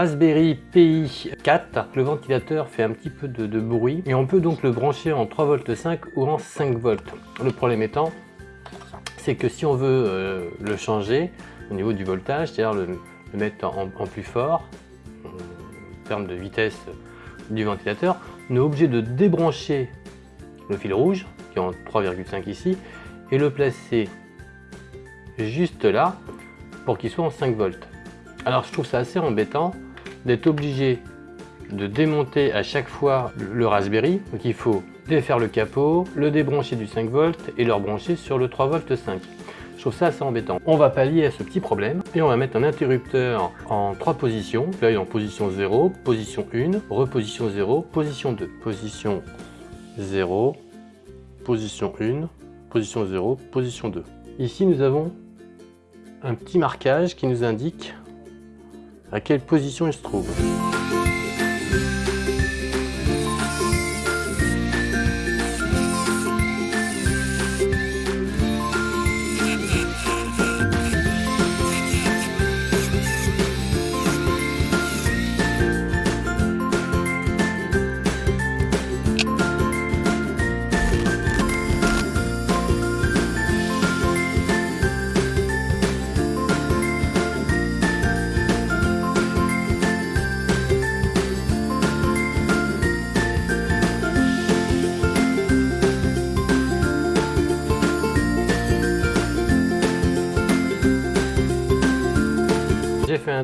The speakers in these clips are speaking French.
Raspberry Pi 4. Le ventilateur fait un petit peu de, bruit et on peut donc le brancher en 3V5 ou en 5V. Le problème étant, c'est que si on veut euh, le changer au niveau du voltage, c'est-à-dire le, mettre en, plus fort, en termes de vitesse du ventilateur, on est obligé de débrancher le fil rouge, qui est en 3,5 ici, et le placer juste là, pour qu'il soit en 5 volts. Alors je trouve ça assez embêtant d'être obligé de démonter à chaque fois le Raspberry. Donc il faut défaire le capot, le débrancher du 5 volts et le rebrancher sur le 3 volts 5. Je trouve ça assez embêtant. On va pallier à ce petit problème et on va mettre un interrupteur en trois positions. Là, il est en position 0, position 1, reposition 0, position 2. Position 0, position 1, position 0, position 2. Ici, nous avons un petit marquage qui nous indique à quelle position il se trouve?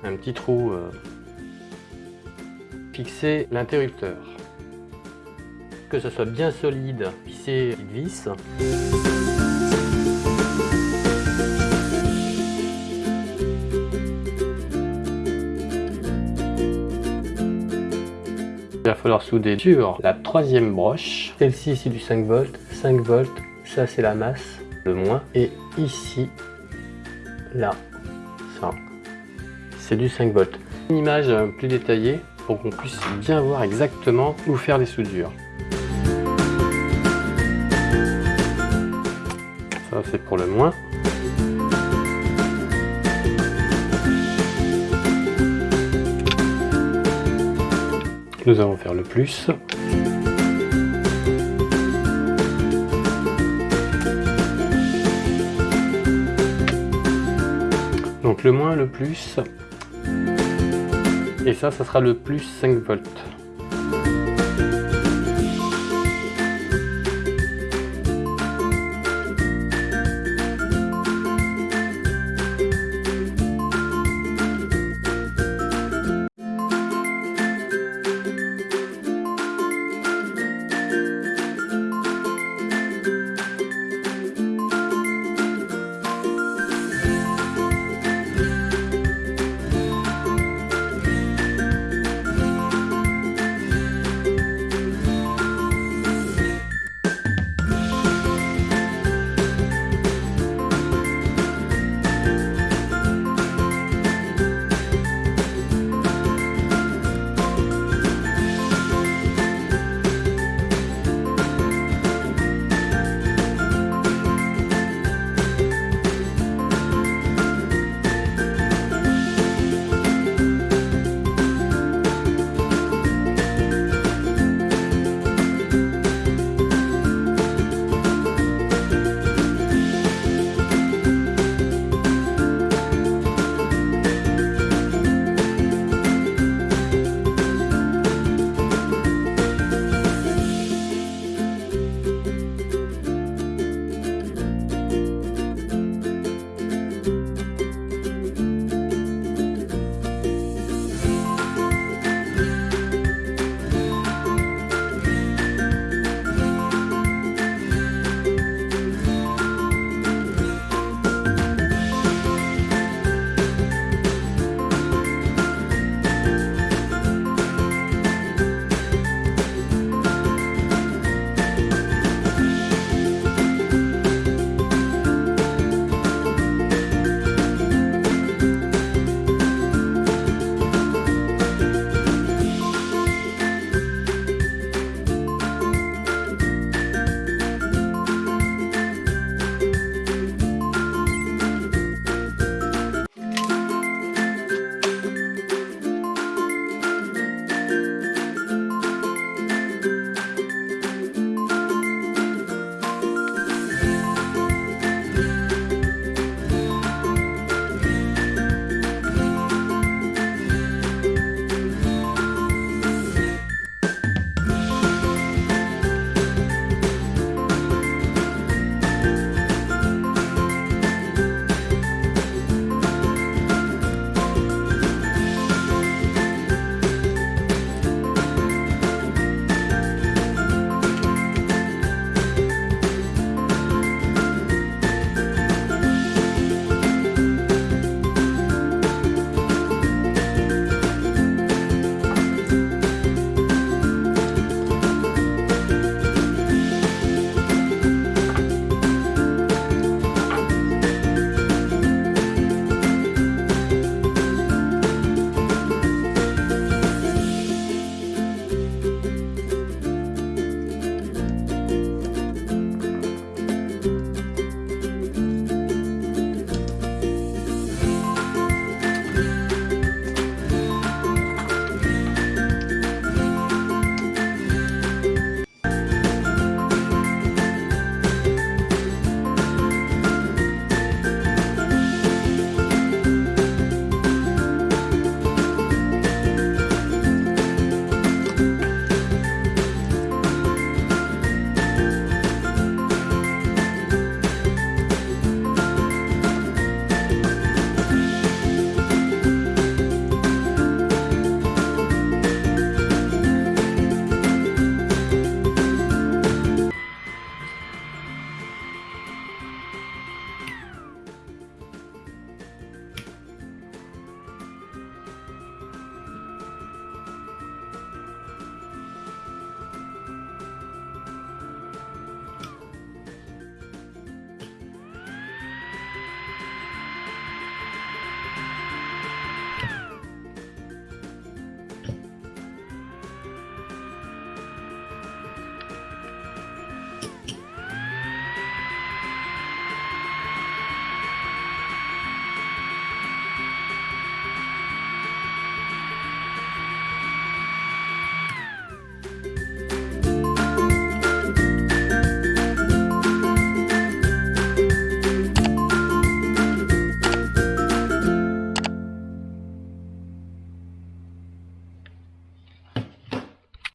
Un, petit trou euh, fixer l'interrupteur. Que ce soit bien solide, fixer une vis. Il va falloir souder sur la troisième broche. Celle-ci, c'est du 5 volts. 5 volts, ça c'est la masse, le moins. Et ici, là, c'est du 5 volts. Une image plus détaillée pour qu'on puisse bien voir exactement où faire les soudures. Ça c'est pour le moins. Nous allons faire le plus. Donc le moins, le plus, et ça, ça sera le plus 5 volts.